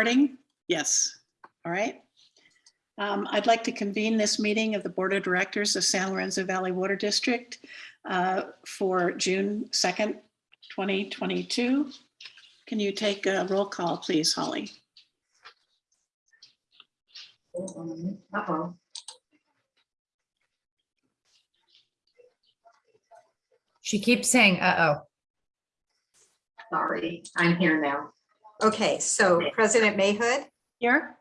Recording? Yes. All right. Um, I'd like to convene this meeting of the Board of Directors of San Lorenzo Valley Water District uh, for June 2nd, 2022. Can you take a roll call, please, Holly? Uh-oh. She keeps saying, uh-oh. Sorry, I'm here now. Okay, so President Mayhood, Here?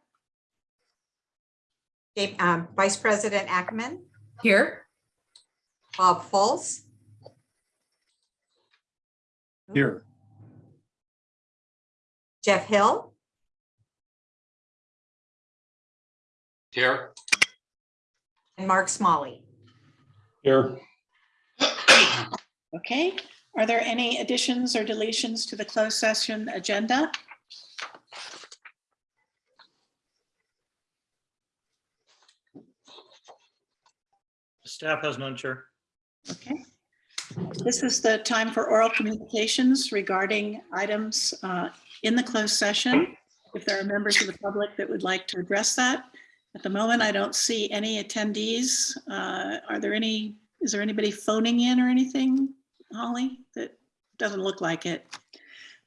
Dave- um, Vice President Ackemann, Here, Bob Fultz, Here, Jeff Hill, Here. and Mark Smolley. here, Okay. Are there any additions or deletions to the closed session agenda? Staff has none, Chair. Okay. This is the time for oral communications regarding items uh, in the closed session. If there are members of the public that would like to address that. At the moment, I don't see any attendees. Uh, Are there any, is there anybody phoning in or anything, Holly? That doesn't look like it.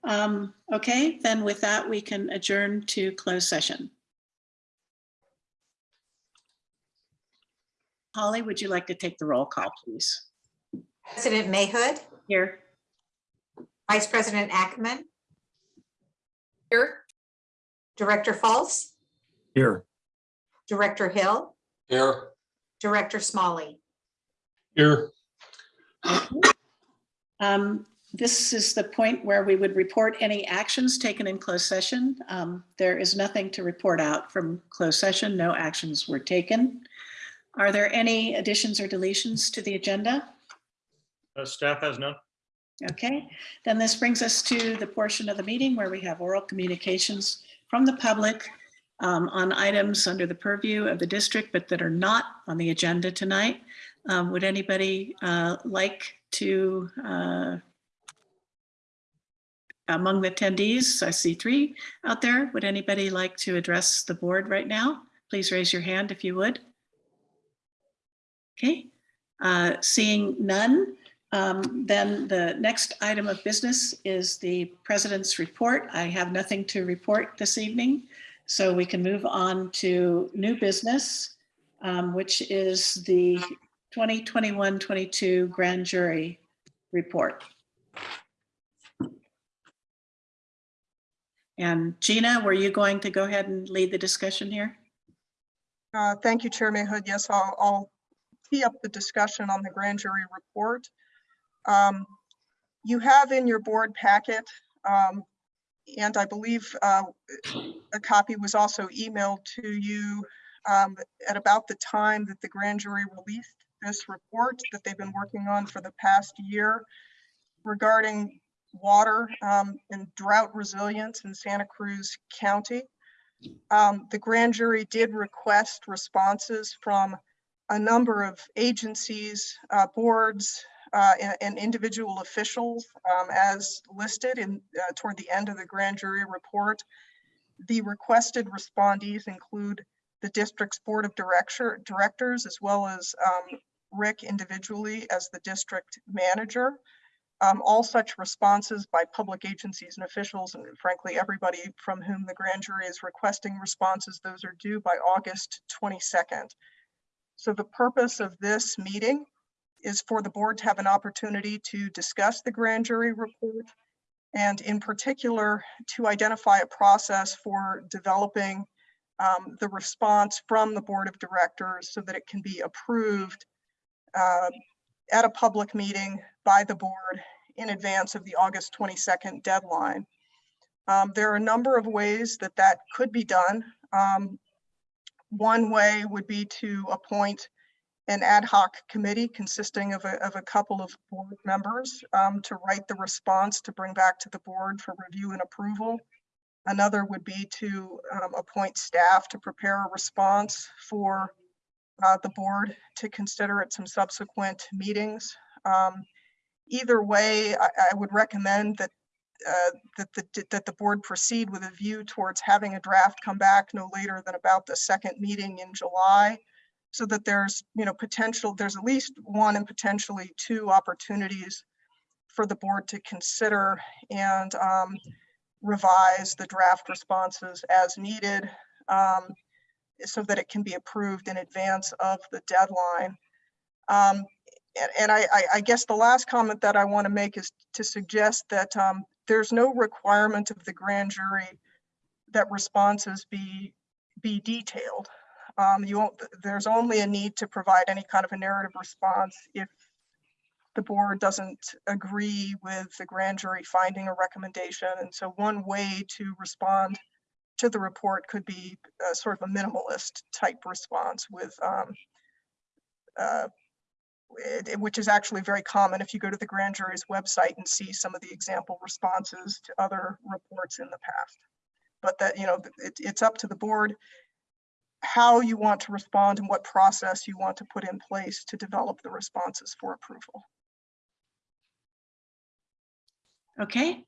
Um, Okay, then with that, we can adjourn to closed session. Holly, would you like to take the roll call, please? President Mayhood, Here. Vice President Ackemann, here, Director Fultz, here, Director Hill, Here. Director Smolley. here. Um, This is the point where we would report any actions taken in closed session. Um, There is nothing to report out from closed session. No actions were taken. Are there any additions or deletions to the agenda? Uh, Staff has none. Okay, then this brings us to the portion of the meeting where we have oral communications from the public um, on items under the purview of the district, but that are not on the agenda tonight. Um, Would anybody uh, like to, uh, among the attendees, I see three out there. Would anybody like to address the board right now? Please raise your hand if you would. Okay, uh, seeing none, um, Then the next item of business is the president's report. I have nothing to report this evening, so we can move on to new business, um, which is the 2021-22 grand jury report. And Gina, were you going to go ahead and lead the discussion here? Uh, Thank you, Chair Mayhood. Yes, I'll, I'll tee up the discussion on the grand jury report. Um, You have in your board packet, um, and I believe uh, a copy was also emailed to you um, at about the time that the grand jury released this report that they've been working on for the past year regarding water um, and drought resilience in Santa Cruz County. Um, the grand jury did request responses from a number of agencies, uh, boards, uh, and, and individual officials, um, as listed in, uh, toward the end of the grand jury report. The requested respondees include the district's board of director, directors, as well as, um, Rick individually as the district manager. Um, all such responses by public agencies and officials, and frankly, everybody from whom the grand jury is requesting responses, those are due by August 22nd. So the purpose of this meeting is for the board to have an opportunity to discuss the grand jury report and in particular, to identify a process for developing um, the response from the board of directors so that it can be approved uh, at a public meeting by the board in advance of the August 22nd deadline. Um, There are a number of ways that that could be done. Um, One way would be to appoint an ad hoc committee consisting of a, of a couple of board members um, to write the response to bring back to the board for review and approval. Another would be to um, appoint staff to prepare a response for uh, the board to consider at some subsequent meetings. Um, Either way, I, I would recommend that uh, that the, that the board proceed with a view towards having a draft come back no later than about the second meeting in July. So that there's, you know, potential, there's at least one and potentially two opportunities for the board to consider and um, revise the draft responses as needed um, so that it can be approved in advance of the deadline. Um, and, and I, I, I guess the last comment that I want to make is to suggest that um, there's no requirement of the grand jury that responses be, be detailed. Um, you won't, there's only a need to provide any kind of a narrative response if the board doesn't agree with the grand jury finding a recommendation. And so one way to respond to the report could be uh, sort of a minimalist type response with um, uh, which is actually very common if you go to the grand jury's website and see some of the example responses to other reports in the past. But that, you know, it, it's up to the board how you want to respond and what process you want to put in place to develop the responses for approval. Okay,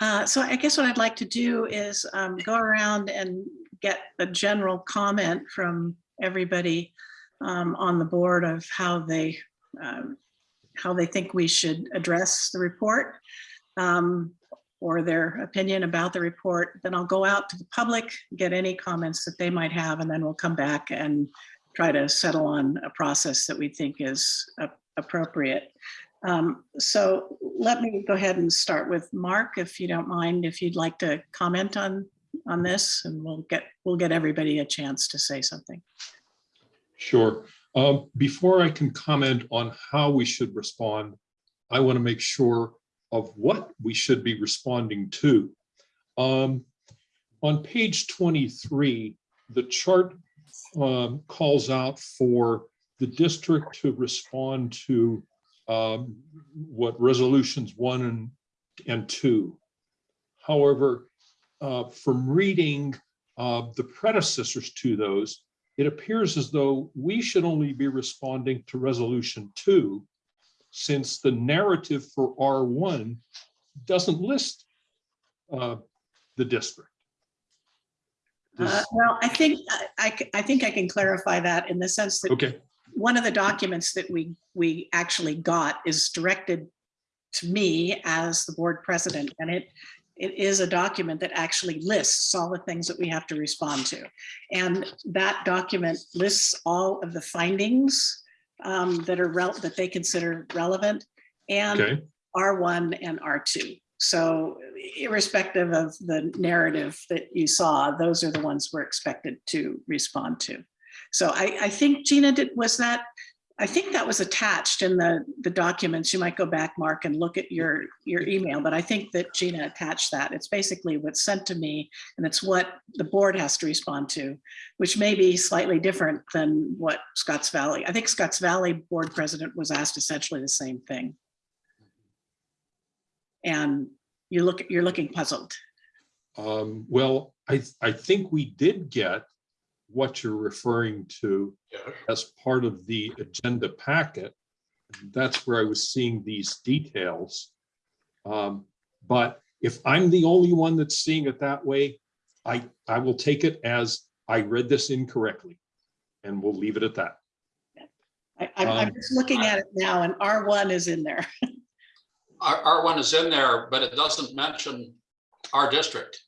uh, so I guess what I'd like to do is um, go around and get a general comment from everybody um, on the board of how they, um, how they think we should address the report um, or their opinion about the report. Then I'll go out to the public, get any comments that they might have, and then we'll come back and try to settle on a process that we think is appropriate. Um, So let me go ahead and start with Mark, if you don't mind, if you'd like to comment on, on this, and we'll get, we'll get everybody a chance to say something. Sure. Um, Before I can comment on how we should respond, I want to make sure of what we should be responding to. Um, On page 23, the chart um, calls out for the district to respond to um, what resolutions one and, and two. However, uh, from reading uh, the predecessors to those, it appears as though we should only be responding to resolution two, since the narrative for R1 doesn't list uh, the district. Uh, Well, I think, I- I, think I can clarify that in the sense that Okay, one of the documents that we, we actually got is directed to me as the board president, and it, it is a document that actually lists all the things that we have to respond to. And that document lists all of the findings um, that are, that they consider relevant and okay, R1 and R2. So irrespective of the narrative that you saw, those are the ones we're expected to respond to. So I, I think Gina did, was that, I think that was attached in the, the documents. You might go back, Mark, and look at your, your email, but I think that Gina attached that. It's basically what's sent to me and it's what the board has to respond to, which may be slightly different than what Scotts Valley, I think Scotts Valley Board President was asked essentially the same thing. And you look, you're looking puzzled. um, well, I, I think we did get what you're referring to Yeah. as part of the agenda packet. That's where I was seeing these details. Um, But if I'm the only one that's seeing it that way, I, I will take it as I read this incorrectly. And we'll leave it at that. I, I'm, I'm Um, just looking at it now and R1 is in there. R, R1 is in there, but it doesn't mention our district.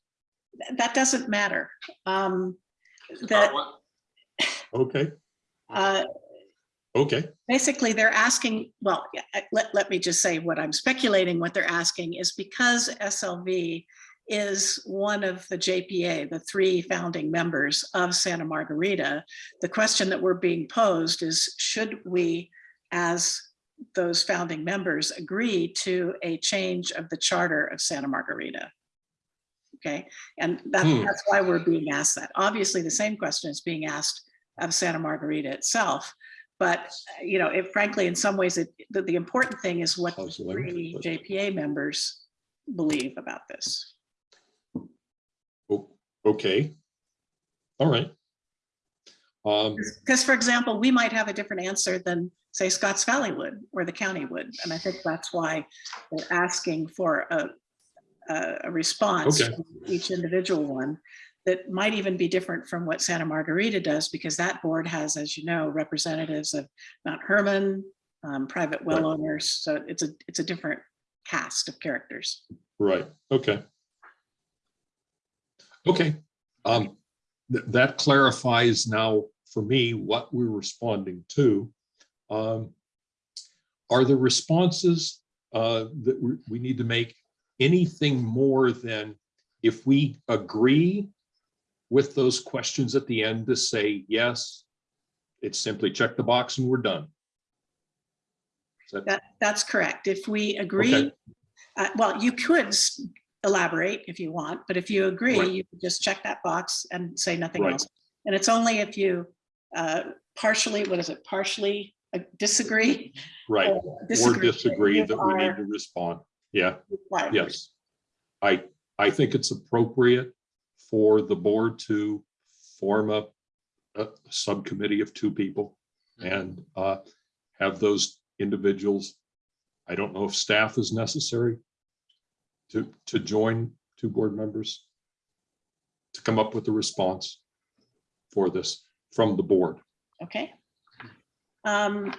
That doesn't matter. Um, That, R1 Okay, uh, okay, basically they're asking, well, yeah, I- let, let me just say what I'm speculating, what they're asking is because SLV is one of the JPA, the three founding members of Santa Margarita, the question that we're being posed is, should we, as those founding members, agree to a change of the charter of Santa Margarita? Okay, and that, Hmm. that's why we're being asked that. Obviously, the same question is being asked of Santa Margarita itself. But, you know, it frankly, in some ways, it, the, the important thing is what the three JPA members believe about this. O- okay. All right. Um, Because for example, we might have a different answer than, say, Scotts Valley would, or the county would. And I think that's why they're asking for a, a a response, Okay. each individual one, that might even be different from what Santa Margarita does, because that board has, as you know, representatives of Mount Hermon, um, private well Right. owners, so it's a, it's a different cast of characters. Right, okay. Okay, um, th- that clarifies now for me what we're responding to. Um, Are the responses uh, that we, we need to make anything more than if we agree with those questions at the end to say, yes, it's simply check the box and we're done? That- That, that's correct. If we agree, Okay. uh, well, you could elaborate if you want, but if you agree, Right. you just check that box and say nothing Right. else. And it's only if you uh, partially, what is it, partially uh, disagree? Right, or or disagree that we need to respond. Yeah. required. Yes. I, I think it's appropriate for the board to form a, a subcommittee of two people and uh, have those individuals. I don't know if staff is necessary to, to join two board members to come up with a response for this from the board. Okay. Um,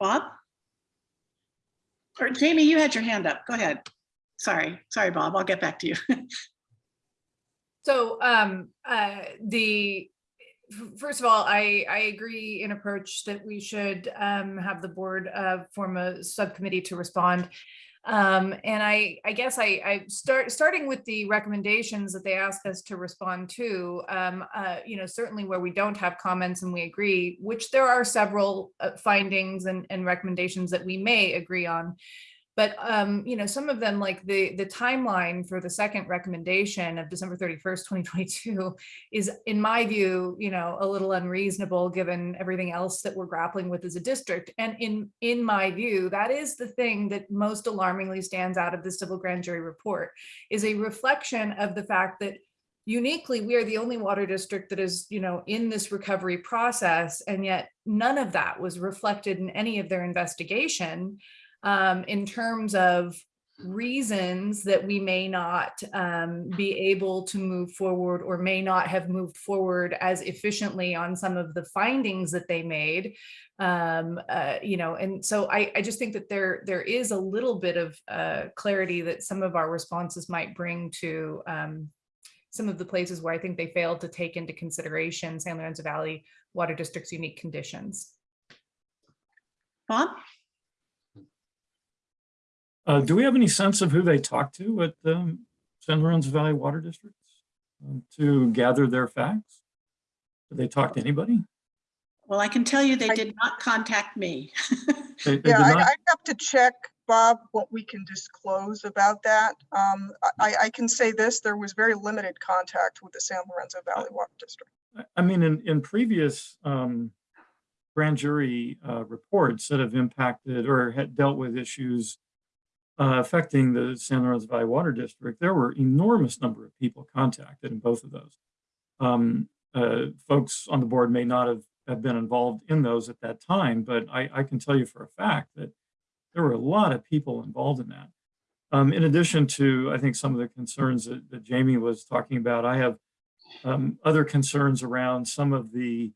Bob? Or Jamie, you had your hand up. Go ahead. Sorry, sorry, Bob. I'll get back to you. So, um, uh, the, first of all, I, I agree in approach that we should, um, have the board, uh, form a subcommittee to respond. Um, and I, I guess I, I start, starting with the recommendations that they ask us to respond to, um, uh, you know, certainly where we don't have comments and we agree, which there are several uh, findings and, and recommendations that we may agree on. But, um, you know, some of them, like the, the timeline for the second recommendation of December thirty-first, twenty twenty-two is, in my view, you know, a little unreasonable, given everything else that we're grappling with as a district. And in, in my view, that is the thing that most alarmingly stands out of the civil grand jury report, is a reflection of the fact that uniquely, we are the only water district that is, you know, in this recovery process, and yet none of that was reflected in any of their investigation um, in terms of reasons that we may not um, be able to move forward or may not have moved forward as efficiently on some of the findings that they made. Um, uh, you know, and so I, I just think that there there is a little bit of uh, clarity that some of our responses might bring to um, some of the places where I think they failed to take into consideration San Lorenzo Valley Water District's unique conditions. Bob? Uh, do we have any sense of who they talked to at the San Lorenzo Valley Water District um, to gather their facts? Did they talk to anybody? Well, I can tell you they I- did not contact me. They- they Yeah, I. I have to check, Bob, what we can disclose about that. Um, I, I can say this, there was very limited contact with the San Lorenzo Valley Water District. I- I mean, in, in previous um, grand jury uh, reports that have impacted or had dealt with issues uh, affecting the San Lorenzo Valley Water District, there were enormous number of people contacted in both of those. Um, uh, folks on the board may not have, have been involved in those at that time, but I, I can tell you for a fact that there were a lot of people involved in that. Um, in addition to, I think, some of the concerns that, that Jamie was talking about, I have um, other concerns around some of the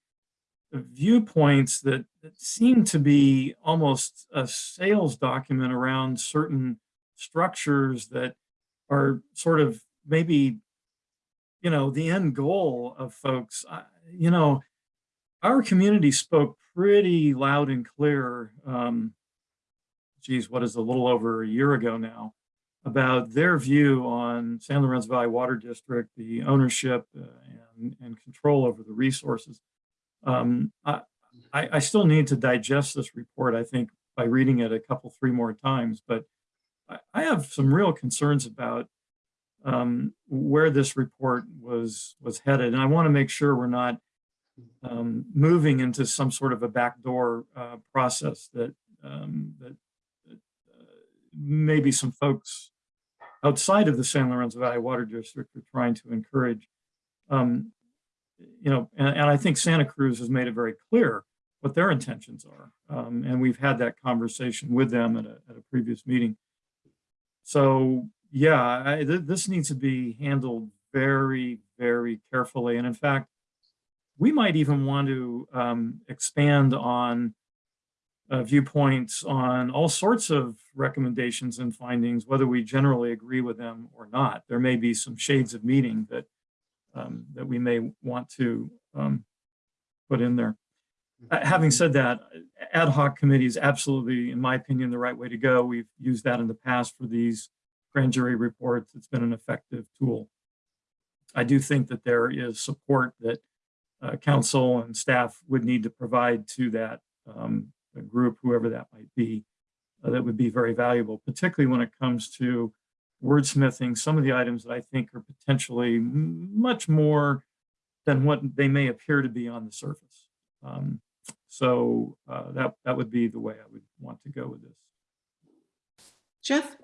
viewpoints that, that seem to be almost a sales document around certain structures that are sort of maybe, you know, the end goal of folks. I- You know, our community spoke pretty loud and clear. Um, geez, what is a little over a year ago now about their view on San Lorenzo Valley Water District, the ownership uh, and, and control over the resources. Um, I, I, still need to digest this report, I think, by reading it a couple, three more times, but I, I have some real concerns about um, where this report was, was headed. And I want to make sure we're not um, moving into some sort of a backdoor uh, process that, um, that, that uh, maybe some folks outside of the San Lorenzo Valley Water District are trying to encourage. Um, you know, and, and I think Santa Cruz has made it very clear what their intentions are. Um, and we've had that conversation with them at a, at a previous meeting. So yeah, I, th- this needs to be handled very, very carefully. And in fact, we might even want to um, expand on uh, viewpoints on all sorts of recommendations and findings, whether we generally agree with them or not. There may be some shades of meaning that um, that we may want to um, put in there. Uh, having said that, ad hoc committee is absolutely, in my opinion, the right way to go. We've used that in the past for these grand jury reports. It's been an effective tool. I do think that there is support that uh, council and staff would need to provide to that um, group, whoever that might be, uh, that would be very valuable, particularly when it comes to wordsmithing some of the items that I think are potentially much more than what they may appear to be on the surface. Um, so uh, that that would be the way I would want to go with this. Jeff?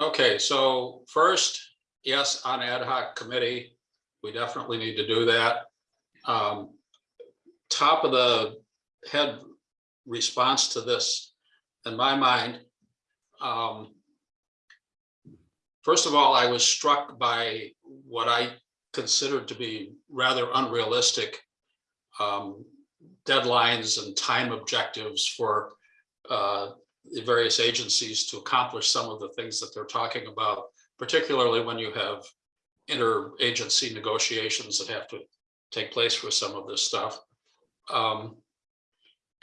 Okay, so first, yes, on ad hoc committee, we definitely need to do that. Um, Top of the head response to this, in my mind. um, First of all, I was struck by what I considered to be rather unrealistic um, deadlines and time objectives for uh, the various agencies to accomplish some of the things that they're talking about, particularly when you have interagency negotiations that have to take place for some of this stuff. Um,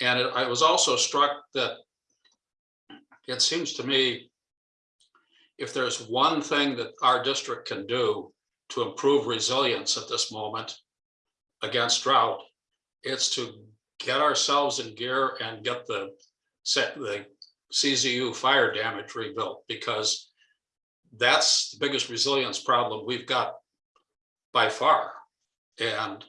And it- I was also struck that it seems to me if there's one thing that our district can do to improve resilience at this moment against drought, it's to get ourselves in gear and get the set the CZU fire damage rebuilt because that's the biggest resilience problem we've got by far. And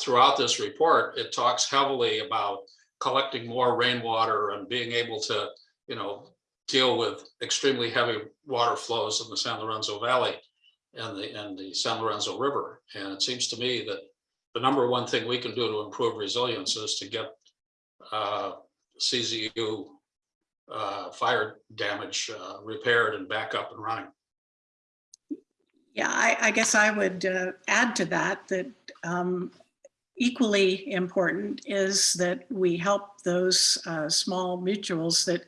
throughout this report, it talks heavily about collecting more rainwater and being able to, you know, deal with extremely heavy water flows in the San Lorenzo Valley and the, and the San Lorenzo River. And it seems to me that the number one thing we can do to improve resilience is to get uh, CZU uh, fire damage uh, repaired and back up and running. Yeah, I, I guess I would uh, add to that, that um, equally important is that we help those uh, small mutuals that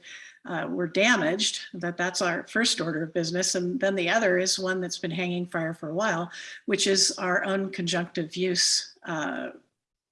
uh, were damaged, that that's our first order of business. And then the other is one that's been hanging fire for a while, which is our own conjunctive use uh,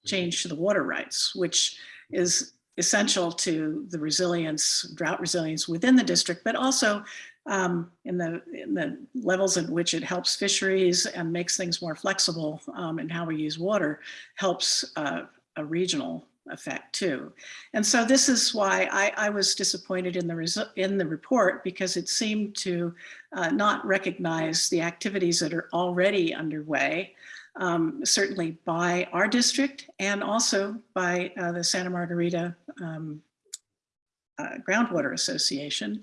change to the water rights, which is essential to the resilience, drought resilience within the district, but also um, in the in the levels at which it helps fisheries and makes things more flexible um, in how we use water helps uh, a regional effect too. And so this is why I, I was disappointed in the in the report because it seemed to uh, not recognize the activities that are already underway, um, certainly by our district and also by uh, the Santa Margarita um, uh, Groundwater Association.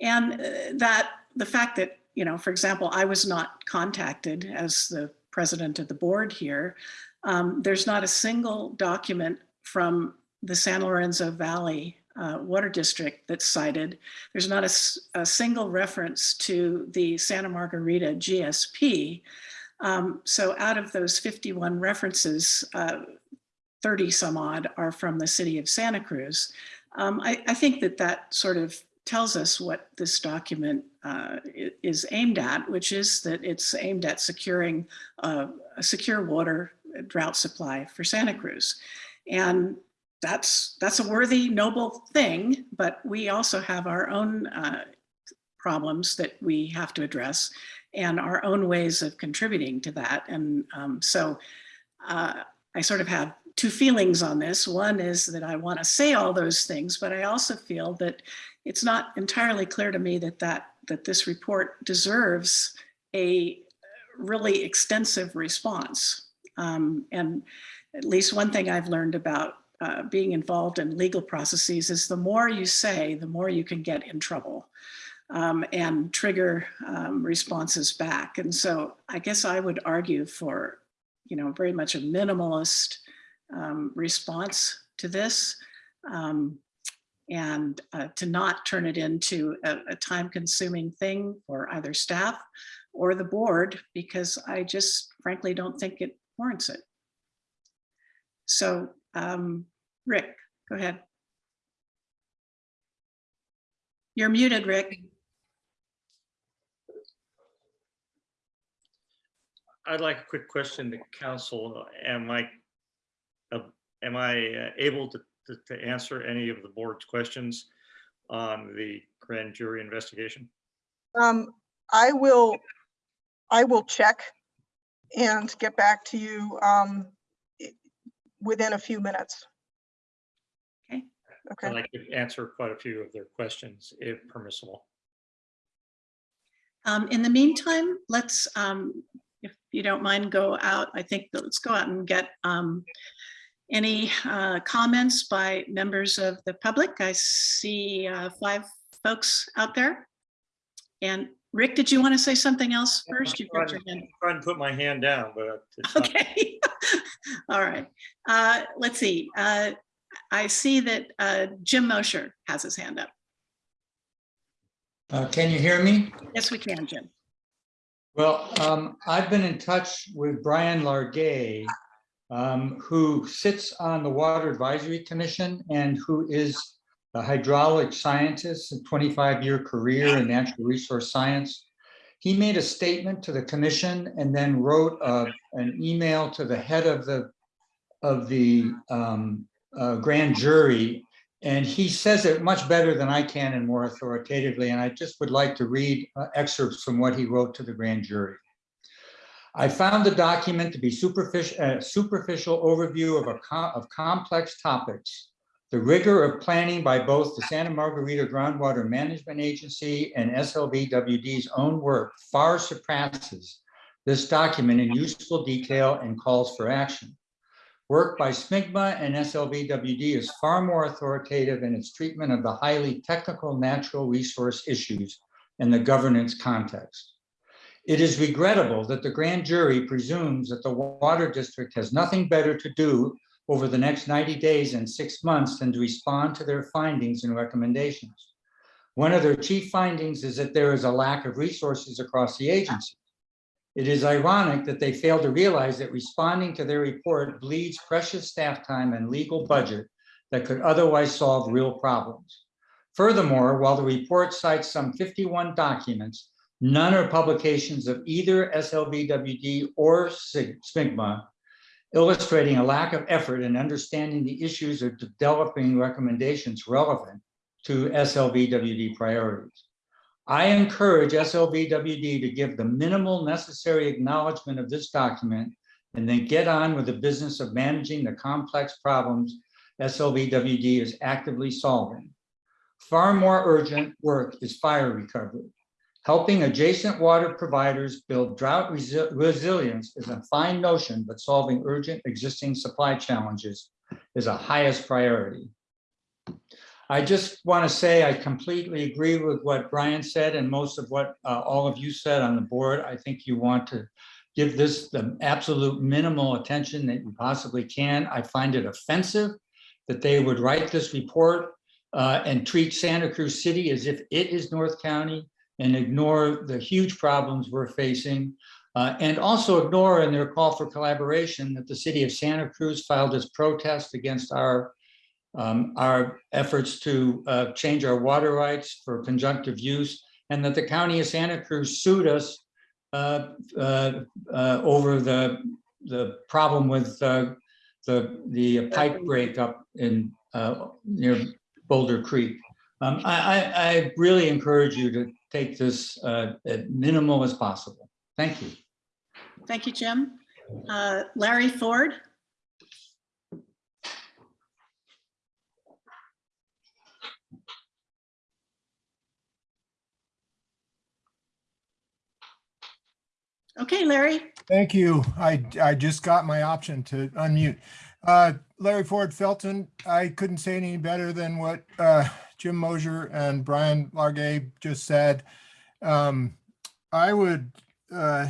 And uh, that the fact that, you know, for example, I was not contacted as the president of the board here. Um, there's not a single document from the San Lorenzo Valley uh, Water District that's cited. There's not a single reference to the Santa Margarita GSP. Um, so out of those 51 references, uh, 30 some odd are from the city of Santa Cruz. Um, I, I think that that sort of tells us what this document uh, is aimed at, which is that it's aimed at securing uh, a secure water drought supply for Santa Cruz. And that's that's a worthy, noble thing, but we also have our own uh, problems that we have to address and our own ways of contributing to that. And um, so uh, I sort of have two feelings on this. One is that I want to say all those things, but I also feel that it's not entirely clear to me that that that this report deserves a really extensive response. Um, and at least one thing I've learned about uh, being involved in legal processes is the more you say, the more you can get in trouble um, and trigger um, responses back. And so I guess I would argue for, you know, very much a minimalist um, response to this. Um, and uh, to not turn it into a, a time-consuming thing for either staff or the board, because I just frankly don't think it warrants it. So, um, Rick, go ahead. You're muted, Rick. I'd like a quick question to council. Am I, uh, am I uh, able to, to- to answer any of the board's questions on the grand jury investigation? Um, I will, I will check and get back to you, um, i- within a few minutes. Okay. Okay, I could answer quite a few of their questions if permissible. Um, in the meantime, let's, um, if you don't mind, go out. I think that let's go out and get, um, any, uh, comments by members of the public. I see, uh, five folks out there. And Rick, did you want to say something else first? You've got your hand. Trying to put my hand down, but it's Okay. All right. Uh, let's see. Uh, I see that, uh, Jim Mosher has his hand up. Uh, Can you hear me? Yes, we can, Jim. Well, um, I've been in touch with Brian Largay, um, who sits on the Water Advisory Commission and who is a hydraulic scientist, a 25-year career in natural resource science. He made a statement to the commission and then wrote uh, an email to the head of the, of the um, uh, grand jury and he says it much better than I can and more authoritatively, and I just would like to read uh, excerpts from what he wrote to the grand jury. I found the document to be superficial, a superficial overview of a of complex topics. The rigor of planning by both the Santa Margarita Groundwater Management Agency and SLVWD's own work far surpasses this document in useful detail and calls for action. Work by SMIGMA and SLVWD is far more authoritative in its treatment of the highly technical natural resource issues in the governance context. It is regrettable that the grand jury presumes that the water district has nothing better to do over the next 90 days and six months and to respond to their findings and recommendations. One of their chief findings is that there is a lack of resources across the agency. It is ironic that they fail to realize that responding to their report bleeds precious staff time and legal budget that could otherwise solve real problems. Furthermore, while the report cites some 51 documents, none are publications of either SLVWD or SIG- SMIGMA, illustrating a lack of effort in understanding the issues or developing recommendations relevant to SLVWD priorities. I encourage SLVWD to give the minimal necessary acknowledgement of this document and then get on with the business of managing the complex problems SLVWD is actively solving. Far more urgent work is fire recovery. Helping adjacent water providers build drought resi- resilience is a fine notion, but solving urgent existing supply challenges is a highest priority. I just want to say I completely agree with what Brian said and most of what uh, all of you said on the board. I think you want to give this the absolute minimal attention that you possibly can. I find it offensive that they would write this report uh, and treat Santa Cruz City as if it is North County and ignore the huge problems we're facing. uh, and also ignore in their call for collaboration that the city of Santa Cruz filed its protest against our um, our efforts to uh, change our water rights for conjunctive use, and that the county of Santa Cruz sued us uh, uh, uh, over the, the problem with uh, the, the pipe break up in, near Boulder Creek. Um, I, I really encourage you to take this uh, as minimal as possible. Thank you. Thank you, Jim. Uh, Larry Ford? Okay, Larry. Thank you. I, I just got my option to unmute. Uh, Larry Ford Felton, I couldn't say any better than what uh, Jim Mosher and Brian Largay just said. Um, I would, uh,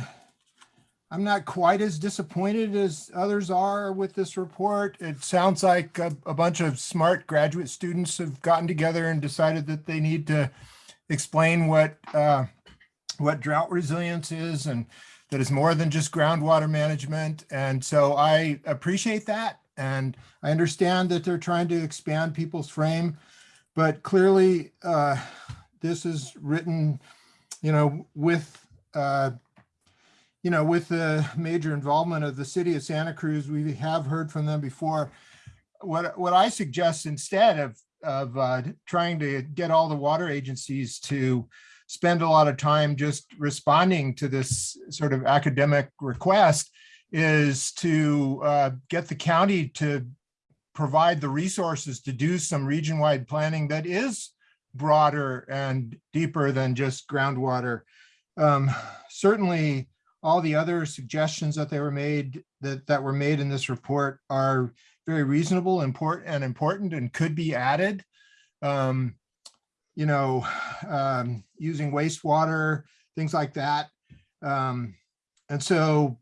I'm not quite as disappointed as others are with this report. It sounds like a, a bunch of smart graduate students have gotten together and decided that they need to explain what, uh, what drought resilience is and that is more than just groundwater management. And so I appreciate that. And I understand that they're trying to expand people's frame, but clearly uh, this is written, you know, with, uh, you know, with the major involvement of the city of Santa Cruz, we have heard from them before. What, what I suggest instead of, of uh, trying to get all the water agencies to spend a lot of time just responding to this sort of academic request is to uh, get the county to provide the resources to do some region-wide planning that is broader and deeper than just groundwater. Um, certainly, all the other suggestions that they were made that that were made in this report are very reasonable, important and important and could be added. Um, you know, um, using wastewater, things like that. Um, and so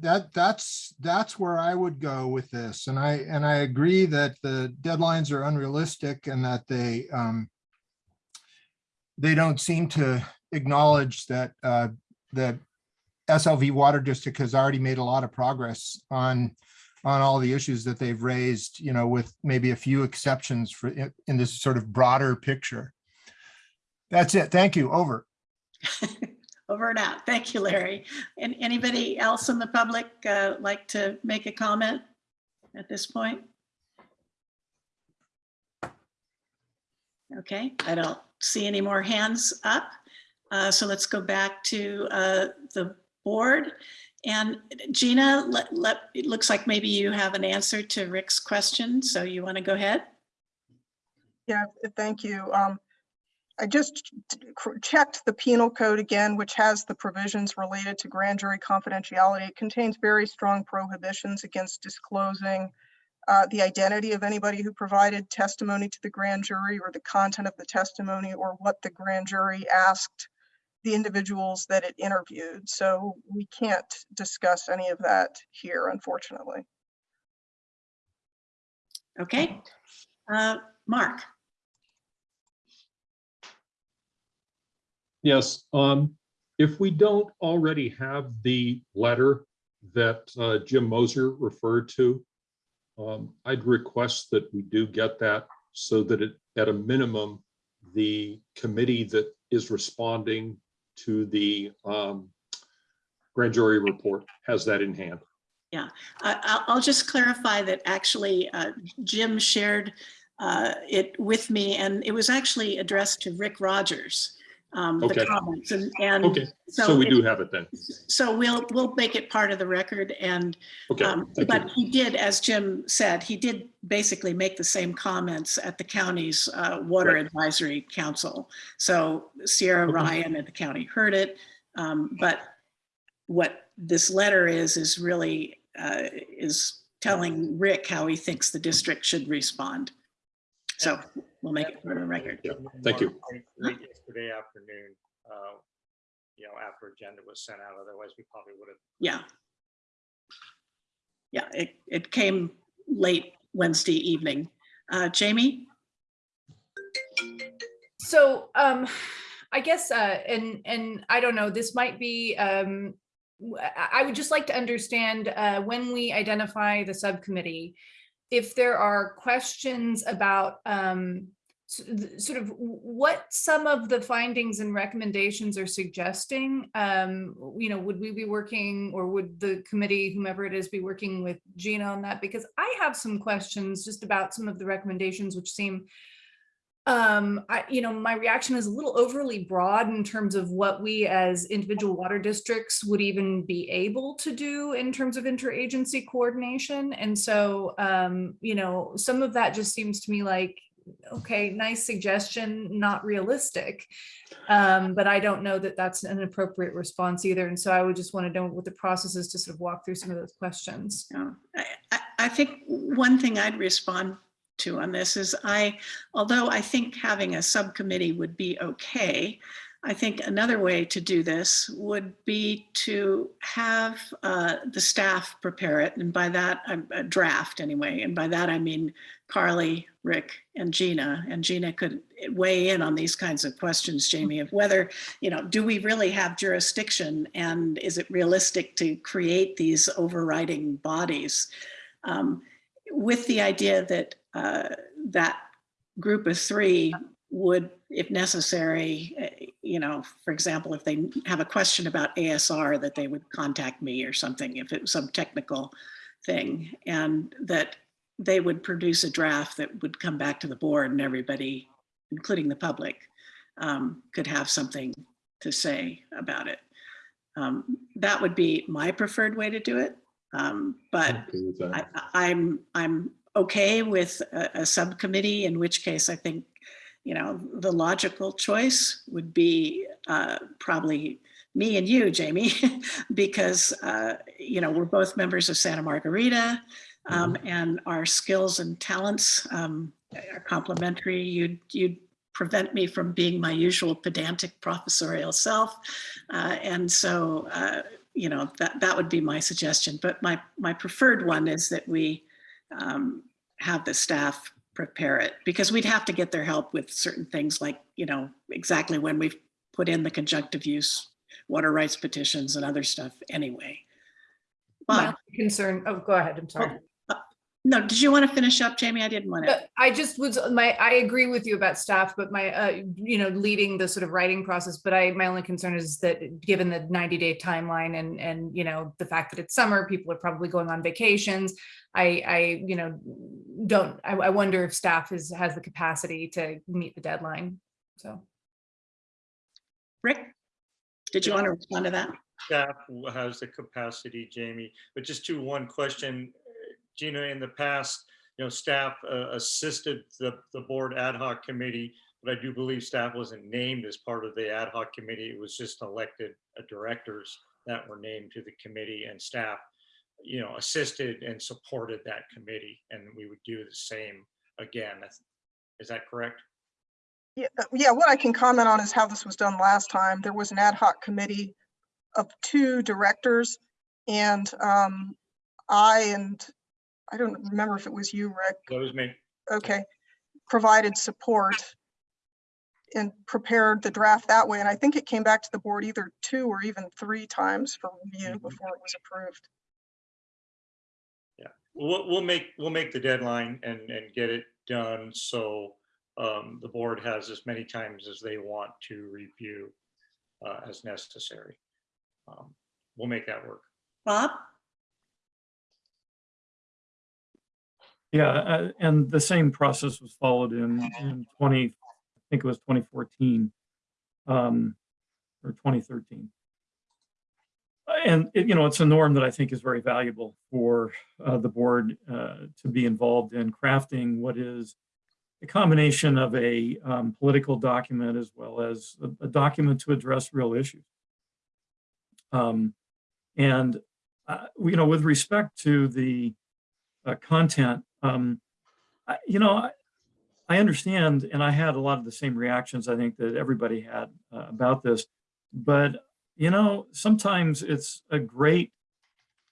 that that's that's where I would go with this. And I and I agree that the deadlines are unrealistic and that they um, they don't seem to acknowledge that uh, that SLV Water District has already made a lot of progress on on all the issues that they've raised, you know, with maybe a few exceptions for in, in this sort of broader picture. That's it. Thank you. Over. Over and out. Thank you, Larry. And anybody else in the public uh, like to make a comment at this point? Okay, I don't see any more hands up. Uh, So let's go back to uh, the board. And Gina, let, let, it looks like maybe you have an answer to Rick's question, so you want to go ahead? Yeah, thank you. Um, I just checked the penal code again, which has the provisions related to grand jury confidentiality. It contains very strong prohibitions against disclosing uh, the identity of anybody who provided testimony to the grand jury or the content of the testimony or what the grand jury asked the individuals that it interviewed. So we can't discuss any of that here, unfortunately. Okay. Uh, Mark? Yes, um, if we don't already have the letter that uh, Jim Mosher referred to, um, I'd request that we do get that so that it, at a minimum, the committee that is responding to the um, grand jury report has that in hand. Yeah, I'll, I'll just clarify that actually uh, Jim shared uh, it with me and it was actually addressed to Rick Rogers, um, the comments and, and Okay, so so we it- do have it then. so we'll, we'll make it part of the record and, Okay, um, thank but you. he did, as Jim said, he did basically make the same comments at the county's uh, Water Right. Advisory Council. So Sierra Okay. Ryan and the county heard it, um, but what this letter is, is really, uh, is telling Rick how he thinks the district should respond. So we'll make it part of the record. Yeah, thank you. Yesterday afternoon, uh, you know, after agenda was sent out, otherwise we probably would have Yeah. Yeah, it, it came late Wednesday evening. Uh, Jamie? So um, I guess, uh, and, and I don't know, this might be, um, w- I I would just like to understand uh, when we identify the subcommittee, if there are questions about um, sort of what some of the findings and recommendations are suggesting, um, you know, would we be working or would the committee, whomever it is, be working with Gina on that? Because I have some questions just about some of the recommendations which seem um, I, you know, my reaction is a little overly broad in terms of what we as individual water districts would even be able to do in terms of interagency coordination. And so, um, you know, some of that just seems to me like, okay, nice suggestion, not realistic. Um, but I don't know that that's an appropriate response either. And so I would just want to know what the process is to sort of walk through some of those questions. I, I- I think one thing I'd respond to on this is I, although I think having a subcommittee would be okay, I think another way to do this would be to have uh, the staff prepare it. And by that, a draft anyway. And by that, I mean Carly, Rick, and Gina. And Gina could weigh in on these kinds of questions, Jamie, of whether, you know, do we really have jurisdiction? And is it realistic to create these overriding bodies? Um, with the idea that uh, that group of three would, if necessary, eh, you know, for example, if they have a question about ASR, that they would contact me or something, if it was some technical thing, and that they would produce a draft that would come back to the board and everybody, including the public, um, could have something to say about it. Um, that would be my preferred way to do it. Um, but Okay with that. I, I- I'm, I'm okay with a, a subcommittee, in which case I think, you know, the logical choice would be uh, probably me and you, Jamie, because, uh, you know, we're both members of Santa Margarita um, and our skills and talents um, are complementary. You'd, you'd prevent me from being my usual pedantic professorial self. Uh, and so, uh, you know, that, that would be my suggestion. But my, my preferred one is that we um, have the staff prepare it because we'd have to get their help with certain things like, you know, exactly when we've put in the conjunctive use, water rights petitions and other stuff anyway. My concern, oh, go ahead, I'm sorry. no, did you want to finish up, Jamie? I didn't want to. I just was, my, I agree with you about staff, but my, uh, you know, leading the sort of writing process, but I, my only concern is that given the ninety day timeline and, and, you know, the fact that it's summer, people are probably going on vacations. I, I, you know, don't, I, I wonder if staff is, has the capacity to meet the deadline, so. Rick, did you want to respond to that? Staff has the capacity, Jamie, but just to one question, Gina, in the past, you know, staff uh, assisted the, the board ad hoc committee, but I do believe staff wasn't named as part of the ad hoc committee. It was just elected uh, directors that were named to the committee and staff, you know, assisted and supported that committee. And we would do the same again. Is that correct? Yeah, uh, yeah, what I can comment on is how this was done last time. There was an ad hoc committee of two directors and um, I and, I don't remember if it was you, Rick, That was me. okay, provided support and prepared the draft that way. And I think it came back to the board either two or even three times for review Mhm. before it was approved. We'll, we'll make, we'll make the deadline and, and get it done. So um, the board has as many times as they want to review uh, as necessary. Um, We'll make that work. Bob? Yeah, uh, and the same process was followed in, in 20, I think it was 2014, um, or 2013. And, it- you know, it's a norm that I think is very valuable for uh, the board uh, to be involved in crafting what is a combination of a um, political document as well as a, a document to address real issues. Um, and, uh, you know, with respect to the uh, content, um, I, you know, I, I understand, and I had a lot of the same reactions I think that everybody had uh, about this, but you know, sometimes it's a great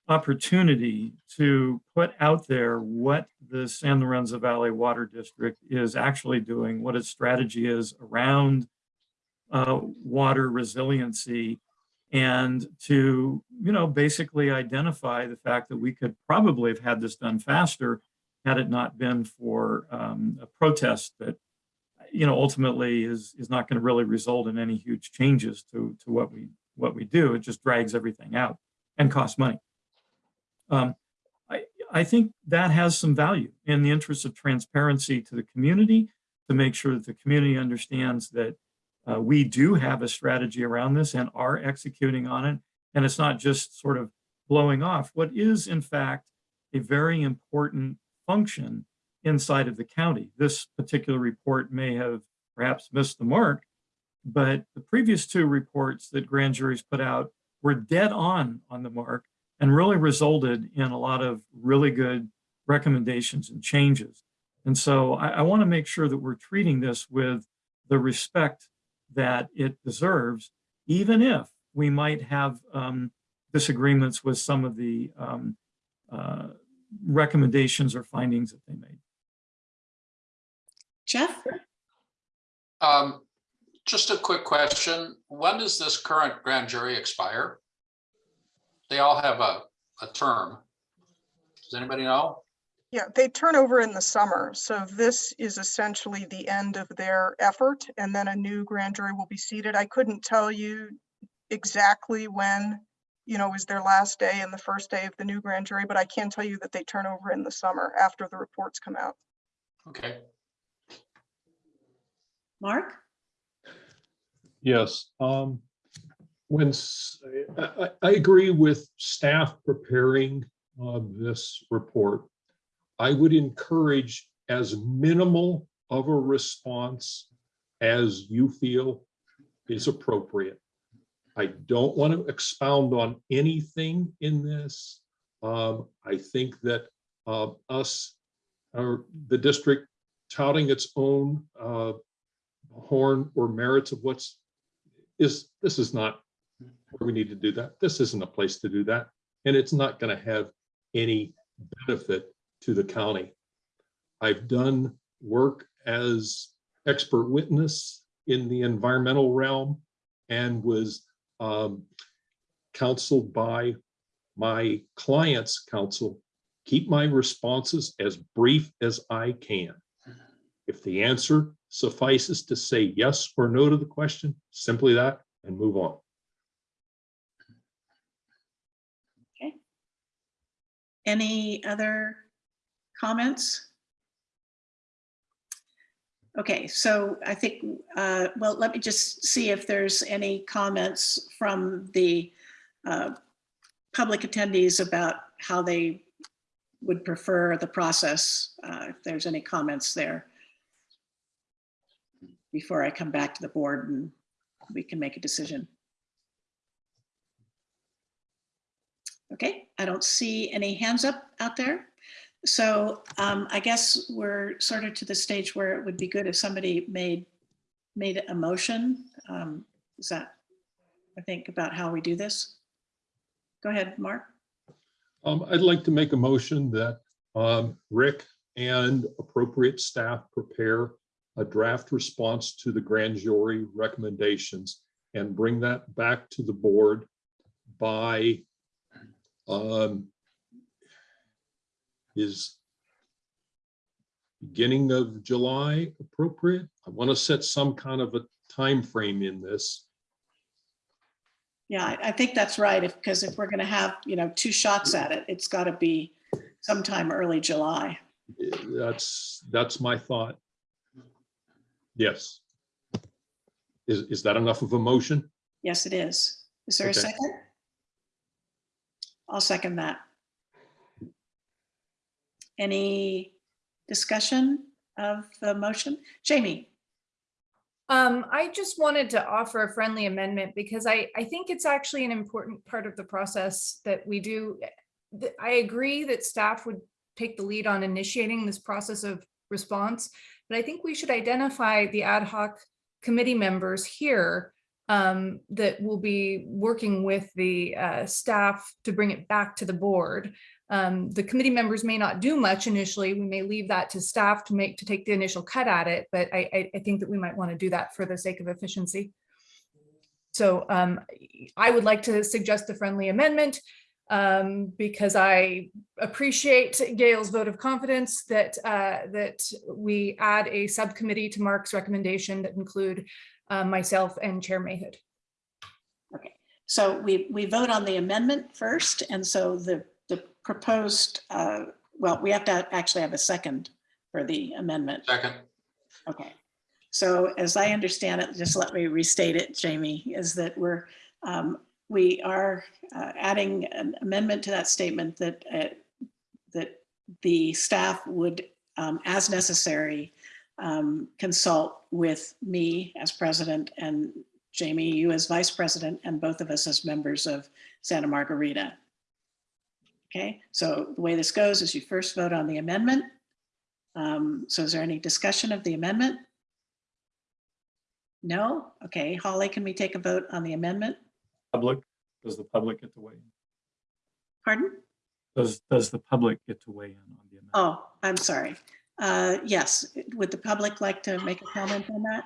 opportunity to put out there what the San Lorenzo Valley Water District is actually doing, what its strategy is around uh, water resiliency, and to, you know, basically identify the fact that we could probably have had this done faster had it not been for um, a protest that, you know, ultimately is is not going to really result in any huge changes to to what we what we do. It just drags everything out and costs money. Um, I I think that has some value in the interest of transparency to the community to make sure that the community understands that uh, we do have a strategy around this and are executing on it. And it's not just sort of blowing off what is in fact a very important function inside of the county. This particular report may have perhaps missed the mark, but the previous two reports that grand juries put out were dead on on the mark and really resulted in a lot of really good recommendations and changes. And so I, I want to make sure that we're treating this with the respect that it deserves, even if we might have um, disagreements with some of the um, uh, recommendations or findings that they made. Jeff? Um, just a quick question. When does this current grand jury expire? They all have a, a term. Does anybody know? Yeah, they turn over in the summer, so this is essentially the end of their effort, and then a new grand jury will be seated. I couldn't tell you exactly when, you know, is their last day and the first day of the new grand jury, but I can tell you that they turn over in the summer after the reports come out. Okay, Mark? Yes, um, when, I- I agree with staff preparing, uh, this report. I would encourage as minimal of a response as you feel is appropriate. I don't want to expound on anything in this. Um, I think that, uh, us, or the district touting its own, uh, horn or merits of what's is, this is not where we need to do that. This isn't a place to do that. And it's not going to have any benefit to the county. I've done work as expert witness in the environmental realm and was um, counseled by my client's counsel. Keep my responses as brief as I can. If the answer suffices to say yes or no to the question, simply that, and move on. Okay. Any other comments? Okay, so I think, uh, well, let me just see if there's any comments from the uh, public attendees about how they would prefer the process, uh, if there's any comments there. Before I come back to the board and we can make a decision. Okay, I don't see any hands up out there. So um, I guess we're sort of to the stage where it would be good if somebody made, made a motion. Um, Is that, I think, about how we do this? Go ahead, Mark. Um, I'd like to make a motion that um, Rick and appropriate staff prepare a draft response to the grand jury recommendations and bring that back to the board by um, is beginning of July appropriate? I want to set some kind of a time frame in this. Yeah, I, I think that's right. If, because if we're going to have, you know, two shots at it, it's got to be sometime early July. That's, that's my thought. Yes. Is, is that enough of a motion? Yes, it is. Is there a Okay. second? I'll second that. Any discussion of the motion? Jamie? Um, I just wanted to offer a friendly amendment because I, I think it's actually an important part of the process that we do. th- I agree that staff would take the lead on initiating this process of response, but I think we should identify the ad hoc committee members here um, that will be working with the uh, staff to bring it back to the board. Um, the committee members may not do much initially. We may leave that to staff to make, to take the initial cut at it, but I, I, think that we might want to do that for the sake of efficiency. So um, I would like to suggest a friendly amendment um, because I appreciate Gail's vote of confidence that, uh, that we add a subcommittee to Mark's recommendation that include uh, myself and Chair Mayhood. Okay, so we, we vote on the amendment first, and so the, the proposed, uh, well, we have to actually have a second for the amendment. second, Okay, so as I understand it, just let me restate it, Jamie, is that we're, um, we are uh, adding an amendment to that statement that, uh, that the staff would, um, as necessary, um, consult with me as president and Jamie, you as vice president, and both of us as members of Santa Margarita. Okay, so the way this goes is you first vote on the amendment. Um, So is there any discussion of the amendment? No? Okay, Holly, can we take a vote on the amendment? Public, does the public get to weigh in? Pardon? Does, does the public get to weigh in on the amendment? Oh, I'm sorry. Uh, Yes, would the public like to make a comment on that?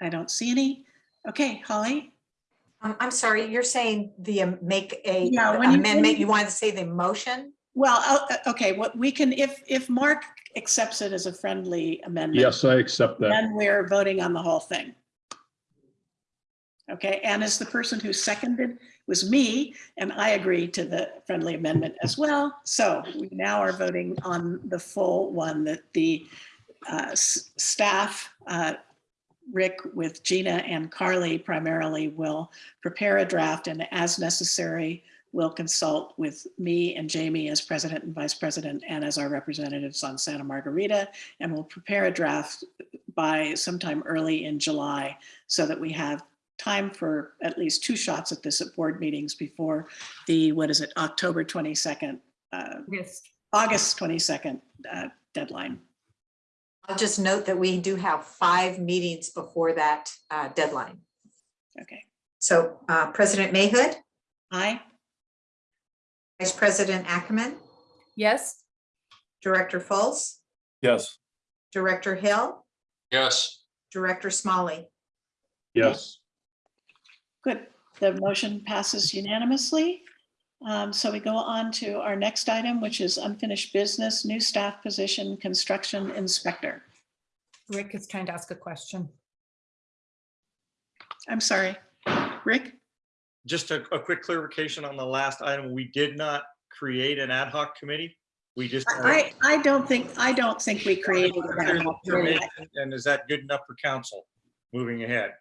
I don't see any. Okay, Holly? Um, I'm sorry, you're saying the, um, make a Yeah, when amendment, you wanted to say the motion? Well, uh, okay, what we can, if, if Mark accepts it as a friendly amendment. Yes, I accept that. Then we're voting on the whole thing. Okay, and as the person who seconded was me, and I agreed to the friendly amendment as well. So we now are voting on the full one that the uh, staff, uh, Rick with Gina and Carly primarily will prepare a draft and as necessary, will consult with me and Jamie as president and vice president and as our representatives on Santa Margarita and we'll prepare a draft by sometime early in July so that we have time for at least two shots at this at board meetings before the, what is it, October 22nd, uh, Yes. August 22nd uh, deadline. I'll just note that we do have five meetings before that uh, deadline. Okay, So uh, President Mayhood, aye, Vice President Ackemann, Yes. Director Fultz, Yes, Director Hill, Yes, Director Smolley. Yes, good. The motion passes unanimously. Um, So we go on to our next item, which is unfinished business, new staff position, construction inspector. Rick is trying to ask a question. I'm sorry, Rick? Just a, a quick clarification on the last item. We did not create an ad hoc committee. We just. I, I don't think, I don't think we created that. And is that good enough for counsel moving ahead?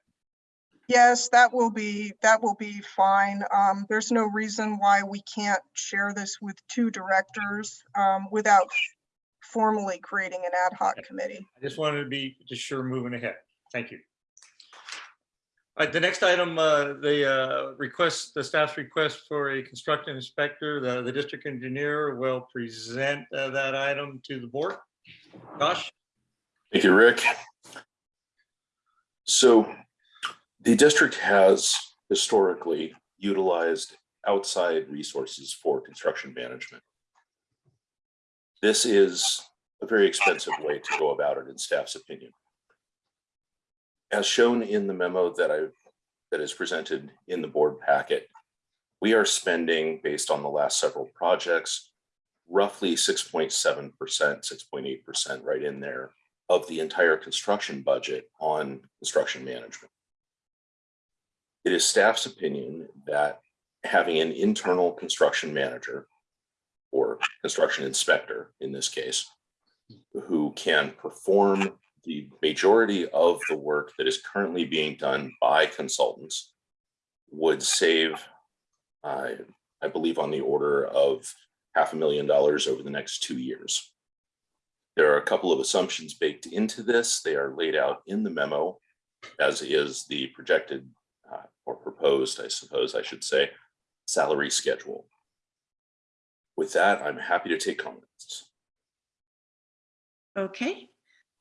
Yes, that will be, that will be fine. Um, there's no reason why we can't share this with two directors, um, without formally creating an ad hoc committee. I just wanted to be just sure moving ahead. Thank you. All right, the next item, uh, the uh, request, the staff's request for a construction inspector, the, the district engineer will present uh, that item to the board. Josh? Thank you, Rick. So the district has historically utilized outside resources for construction management. This is a very expensive way to go about it in staff's opinion. As shown in the memo that I, that is presented in the board packet, we are spending, based on the last several projects, roughly 6.7%, 6.8% right in there of the entire construction budget on construction management. It is staff's opinion that having an internal construction manager or construction inspector in this case, who can perform the majority of the work that is currently being done by consultants would save, uh, I believe, on the order of half a million dollars over the next two years. There are a couple of assumptions baked into this. They are laid out in the memo, as is the projected uh, or proposed, I suppose I should say, salary schedule. With that, I'm happy to take comments. Okay.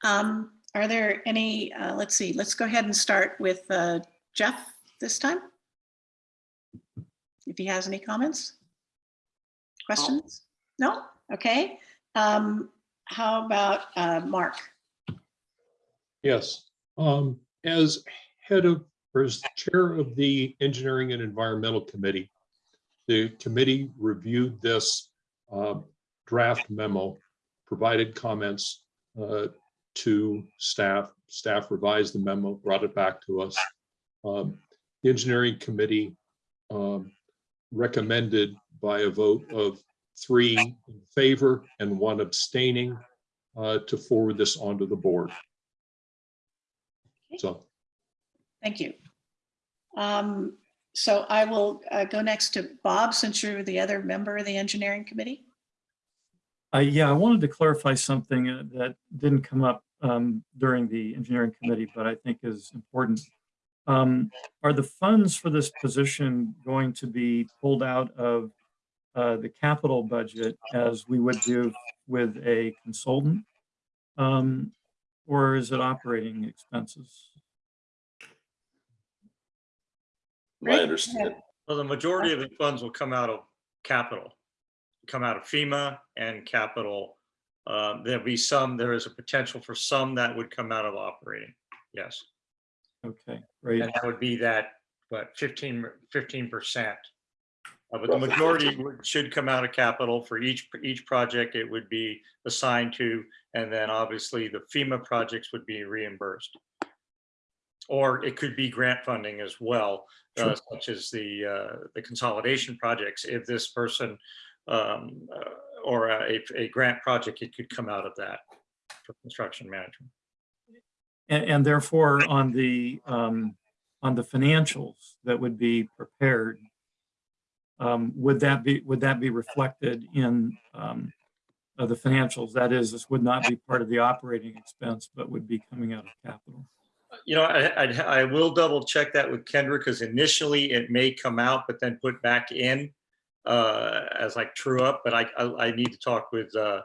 Um, Are there any, uh, let's see, let's go ahead and start with uh, Jeff this time. If he has any comments? Questions? No? Okay. Um, How about uh, Mark? yes. Um, as head of, or as chair of the Engineering and Environmental Committee, the committee reviewed this uh, draft memo, provided comments uh, to staff. Staff revised the memo, brought it back to us. Um, The engineering committee um, recommended by a vote of three in favor and one abstaining uh, to forward this onto the board. So, Thank you. Um, So I will uh, go next to Bob, since you're the other member of the engineering committee. Uh, yeah, I wanted to clarify something uh, that didn't come up um, during the engineering committee, but I think is important. Um, Are the funds for this position going to be pulled out of uh, the capital budget as we would do with a consultant? Um, Or is it operating expenses? My Rick, understanding, Well, the majority of the funds will come out of capital, come out of FEMA and capital. Um, There'll be some, there is a potential for some that would come out of operating, yes. Okay, great. And that would be that, but 15, 15%. Uh, But the majority would- should come out of capital for each, each project it would be assigned to. And then obviously the FEMA projects would be reimbursed. Or it could be grant funding as well, uh, such as the, uh, the consolidation projects. If this person um, uh, or a, a grant project, it could come out of that for construction management. And, and therefore, on the, um, on the financials that would be prepared, um, would that be, would that be reflected in, um, uh, the financials? That is, this would not be part of the operating expense, but would be coming out of capital. You know, I, I, I will double check that with Kendra because initially it may come out, but then put back in uh, as like true up, but I, I, I need to talk with, uh,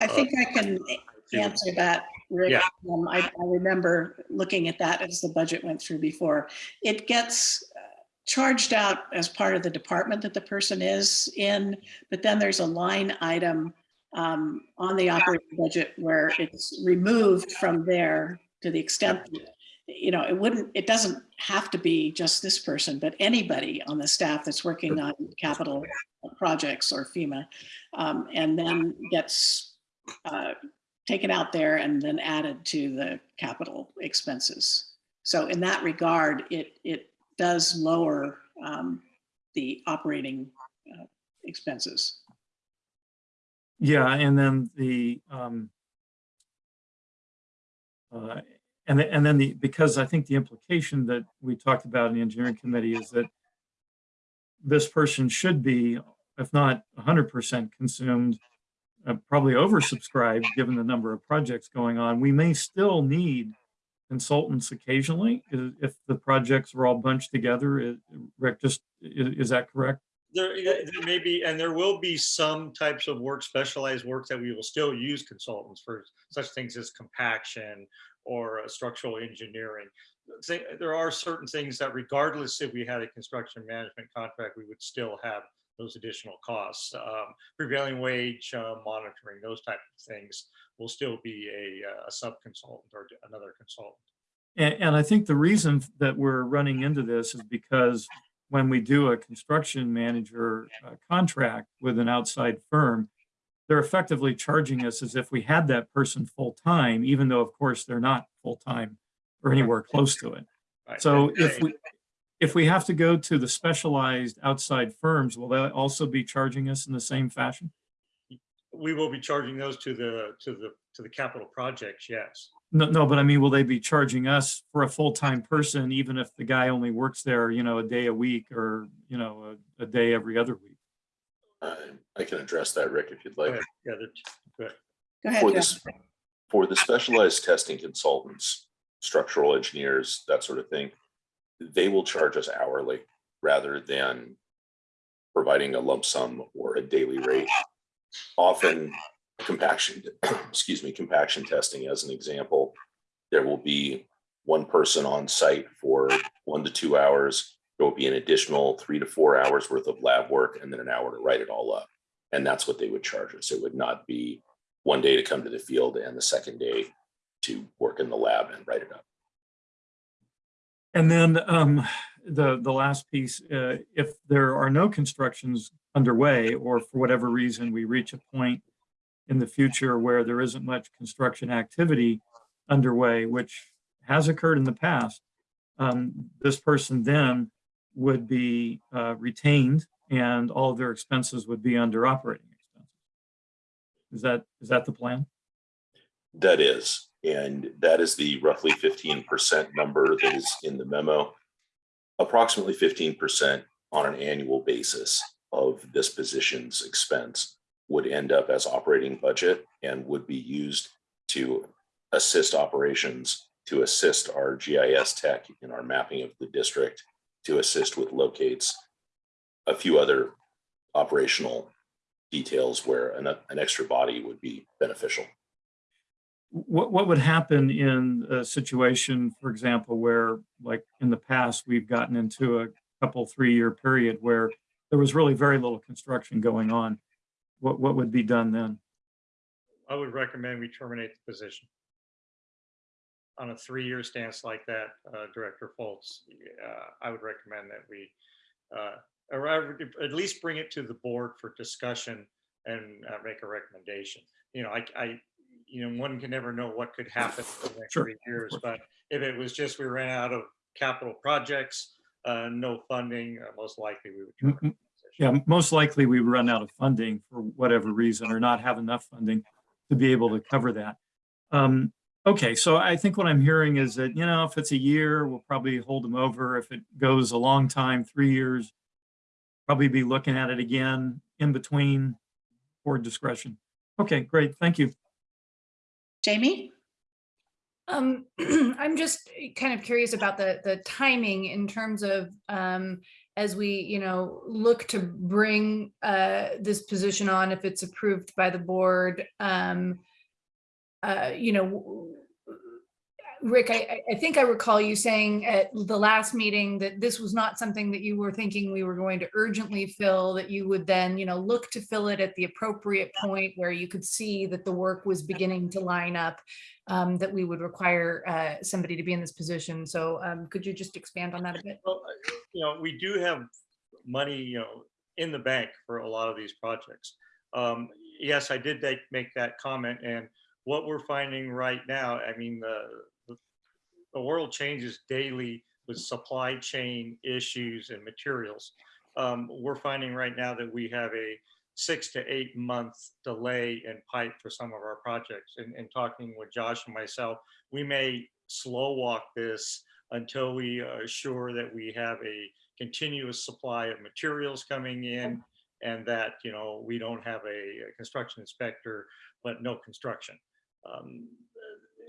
I think I can answer that, Rick. Yeah. Um, I, I remember looking at that as the budget went through before. It gets uh, charged out as part of the department that the person is in, but then there's a line item um, on the operating budget where it's removed from there to the extent, that, you know, it wouldn't, it doesn't have to be just this person, but anybody on the staff that's working on capital projects or FEMA, um, and then gets uh, taken out there and then added to the capital expenses. So in that regard, it, it does lower um, the operating uh, expenses. Yeah, and then the, um, uh, and, the- and then the, because I think the implication that we talked about in the engineering committee is that this person should be, if not hundred percent consumed, uh, probably oversubscribed, given the number of projects going on. We may still need consultants occasionally, if the projects are all bunched together. Rick, just, i- is that correct? There, there may be, and there will be some types of work, specialized work that we will still use consultants for such things as compaction or uh, structural engineering. There are certain things that regardless if we had a construction management contract, we would still have those additional costs. Um, Prevailing wage uh, monitoring, those type of things will still be a, uh, a sub-consultant or another consultant. And, and I think the reason that we're running into this is because when we do a construction manager uh, contract with an outside firm, they're effectively charging us as if we had that person full-time, even though of course they're not full-time or anywhere close to it. So if we, if we have to go to the specialized outside firms, will they also be charging us in the same fashion? We will be charging those to the, to the, to the capital projects, yes. No, no, but I mean, will they be charging us for a full-time person, even if the guy only works there, you know, a day a week or, you know, a, a day every other week? uh, I can address that, Rick, if you'd Go like. ahead. Yeah, Go ahead, For Jeff. this, for the specialized testing consultants, structural engineers, that sort of thing, they will charge us hourly rather than providing a lump sum or a daily rate. Often compaction, excuse me, compaction testing as an example, there will be one person on site for one to two hours. There will be an additional three to four hours worth of lab work and then an hour to write it all up. And that's what they would charge us. It would not be one day to come to the field and the second day to work in the lab and write it up. And then um, the, the last piece, uh, if there are no constructions underway, or for whatever reason, we reach a point in the future where there isn't much construction activity underway, which has occurred in the past, um, this person then would be uh, retained and all of their expenses would be under operating expenses. Is that, is that the plan? That is, and that is the roughly fifteen percent number that is in the memo. Approximately fifteen percent on an annual basis of this position's expense would end up as operating budget and would be used to assist operations, to assist our GIS tech in our mapping of the district, to assist with locates, a few other operational details where an, an extra body would be beneficial. What, what would happen in a situation, for example, where like in the past, we've gotten into a couple, three-year period where there was really very little construction going on? What, what would be done then? I would recommend we terminate the position. On a three-year stance like that, uh, Director Fultz, uh, I would recommend that we, uh, or I would at least bring it to the board for discussion and uh, make a recommendation. You know, I, I, you know, one can never know what could happen in the next Sure, three years, but if it was just we ran out of capital projects, uh, no funding, uh, most likely we would. M- terminate m- the position. Yeah, most likely we run out of funding for whatever reason or not have enough funding to be able to cover that. Um, okay, so I think what I'm hearing is that, you know, if it's a year, we'll probably hold them over. If it goes a long time, three years, probably be looking at it again in between board discretion. Okay, great. Thank you. Jamie? Um, I'm just kind of curious about the, the timing in terms of, um, as we, you know, look to bring, uh, this position on if it's approved by the board, um, uh, you know, Rick, I, I- think I recall you saying at the last meeting that this was not something that you were thinking we were going to urgently fill, that you would then, you know, look to fill it at the appropriate point where you could see that the work was beginning to line up, um, that we would require uh, somebody to be in this position. So um, could you just expand on that a bit? Well, you know, we do have money, you know, in the bank for a lot of these projects. Um, yes, I did make, make that comment and what we're finding right now, I mean, the, the- world changes daily with supply chain issues and materials. Um, we're finding right now that we have a six to eight month delay in pipe for some of our projects. And, and talking with Josh and myself, we may slow walk this until we are sure that we have a continuous supply of materials coming in and that, you know, we don't have a a construction inspector, but no construction. Um,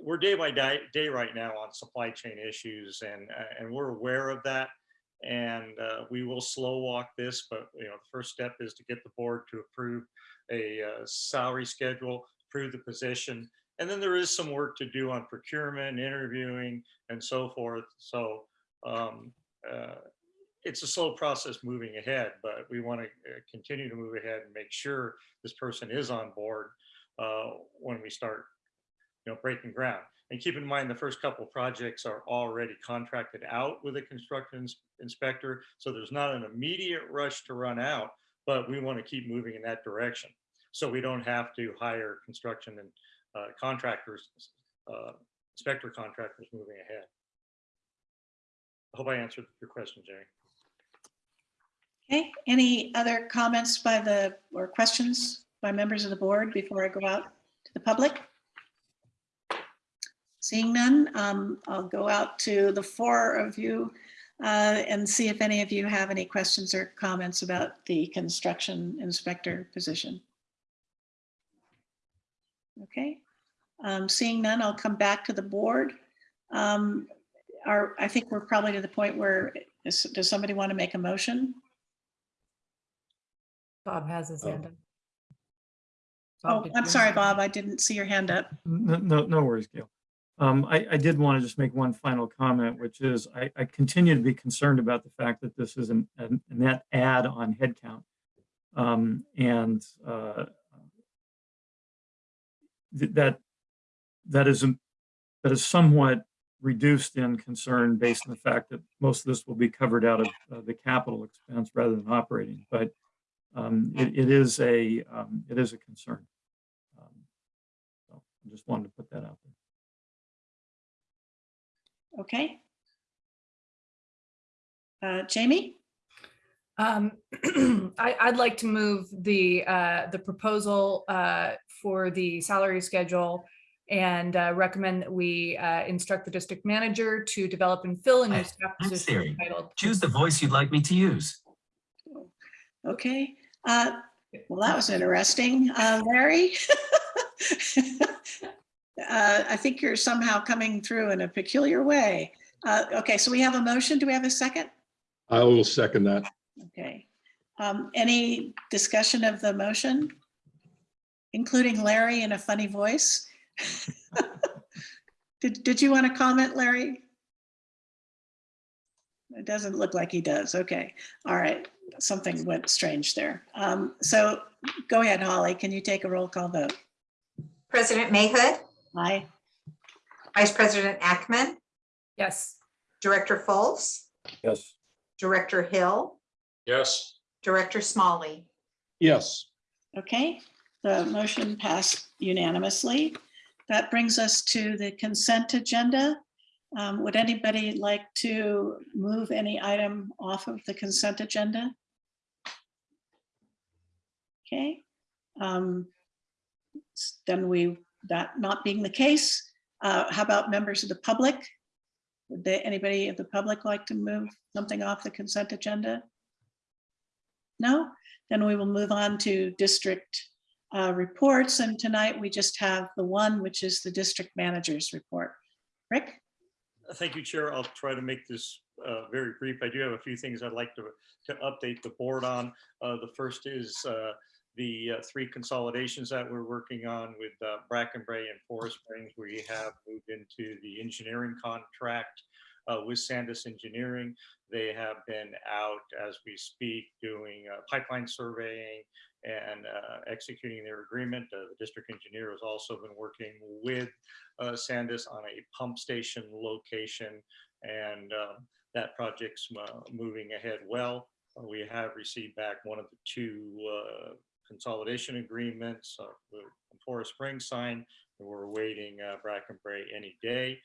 We're day by day, day right now on supply chain issues and, uh, and we're aware of that. And uh, we will slow walk this, but, you know, the first step is to get the board to approve a uh, salary schedule, approve the position. And then there is some work to do on procurement, interviewing, and so forth. So um, uh, it's a slow process moving ahead, but we want to continue to move ahead and make sure this person is on board uh, when we start, you know, breaking ground. And keep in mind, the first couple projects are already contracted out with a construction ins- inspector. So there's not an immediate rush to run out, but we want to keep moving in that direction. So we don't have to hire construction and uh, contractors, uh, inspector contractors moving ahead. I hope I answered your question, Jerry. Okay, any other comments by the, or questions by members of the board before I go out to the public? Seeing none, um, I'll go out to the four of you uh, and see if any of you have any questions or comments about the construction inspector position. Okay, um, seeing none, I'll come back to the board. Um, Are, I think we're probably to the point where, is- does somebody want to make a motion? Bob has his Oh. hand up. Oh, Bob, did I'm sorry, Bob. I didn't see your hand up. No, no, no worries, Gail. Um, I, I did want to just make one final comment, which is I, I continue to be concerned about the fact that this is an, a net add on headcount. Um, and, uh, th- that, that is, that is somewhat reduced in concern based on the fact that most of this will be covered out of uh, the capital expense rather than operating, but um, it, it is a, um, it is a concern. Um, So I just wanted to put that out there. Okay. Uh, Jamie? Um, I, I'd like to move the, uh, the proposal, uh, for the salary schedule and, uh, recommend that we, uh, instruct the district manager to develop and fill a new Hi, staff I'm position Siri. entitled. Choose the voice you'd like me to use. Okay. Uh, Well, that was interesting. Uh, Larry? Uh, I think you're somehow coming through in a peculiar way. Uh, Okay, so we have a motion. Do we have a second? I will second that. Okay. Um, Any discussion of the motion? Including Larry in a funny voice? Did, did you want to comment, Larry? It doesn't look like he does. Okay, all right. Something went strange there. Um, So go ahead, Holly. Can you take a roll call vote? President Mayhood, Aye. Vice President Ackemann, Yes. Director Fultz, Yes. Director Hill, Yes, Director Smolley. Yes, Okay, the motion passed unanimously. That brings us to the consent agenda. Um, Would anybody like to move any item off of the consent agenda? Okay. um, s- Then we, that not being the case, uh, how about members of the public? Would they, anybody of the public like to move something off the consent agenda? No? Then we will move on to district uh, reports. And tonight we just have the one, which is the district manager's report. Rick? Thank you, Chair. I'll try to make this uh, very brief. I do have a few things I'd like to, to update the board on. Uh, The first is uh, the uh, three consolidations that we're working on with uh, Bracken Brae and Forest Springs. We have moved into the engineering contract uh, with Sandus Engineering. They have been out as we speak, doing uh, pipeline surveying and uh, executing their agreement. Uh, The district engineer has also been working with Sandus on a pump station location, and um, that project's moving ahead well. We have received back one of the two uh, consolidation agreements, uh, the Forest Springs signed, and we're awaiting uh, Bracken Brae any day.